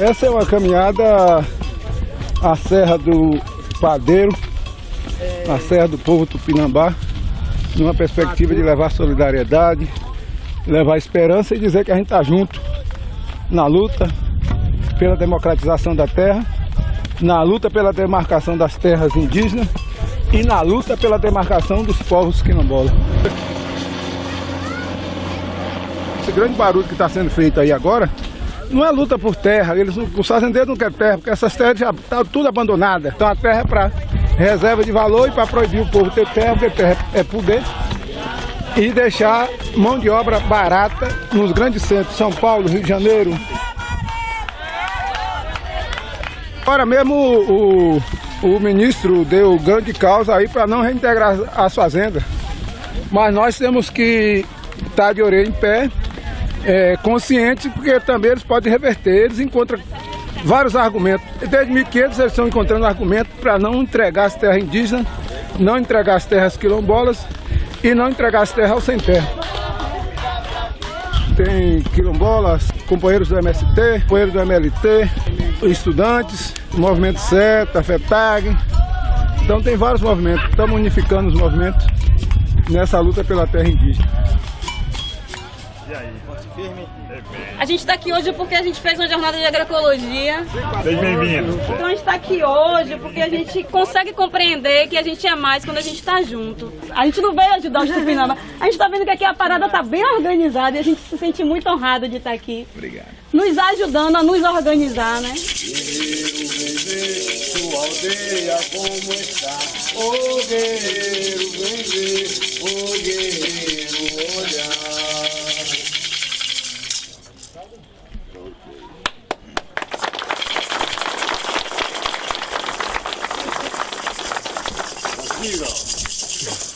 Essa é uma caminhada à Serra do Padeiro, à Serra do Povo Tupinambá, numa perspectiva de levar solidariedade, levar esperança e dizer que a gente está junto na luta pela democratização da terra, na luta pela demarcação das terras indígenas e na luta pela demarcação dos povos quilombolas. Esse grande barulho que está sendo feito aí agora não é luta por terra, eles, os fazendeiros não querem terra, porque essas terras já estão tudo abandonadas. Então a terra é para reserva de valor e para proibir o povo ter terra, porque terra é poder. E deixar mão de obra barata nos grandes centros, São Paulo, Rio de Janeiro. Agora mesmo o, o, o ministro deu grande causa aí para não reintegrar as fazendas. Mas nós temos que estar de orelha em pé é, consciente, porque também eles podem reverter, eles encontram vários argumentos. Desde 1500 eles estão encontrando argumentos para não entregar as terras indígenas, não entregar as terras quilombolas e não entregar as terras ao sem terra. Tem quilombolas, companheiros do MST, companheiros do MLT, estudantes, movimento CETA, FETAG. Então tem vários movimentos, estamos unificando os movimentos nessa luta pela terra indígena. E aí? Firme? A gente está aqui hoje porque a gente fez uma jornada de agroecologia. Seja bem-vindo. Então a gente está aqui hoje porque a gente consegue compreender que a gente é mais quando a gente está junto. A gente não veio ajudar os Tupinambá. A gente está vendo que aqui a parada está bem organizada e a gente se sente muito honrado de estar aqui. Obrigado. Nos ajudando a nos organizar, né? Guerreiro, ver sua aldeia como está. Ô guerreiro, vem Aqui, ó.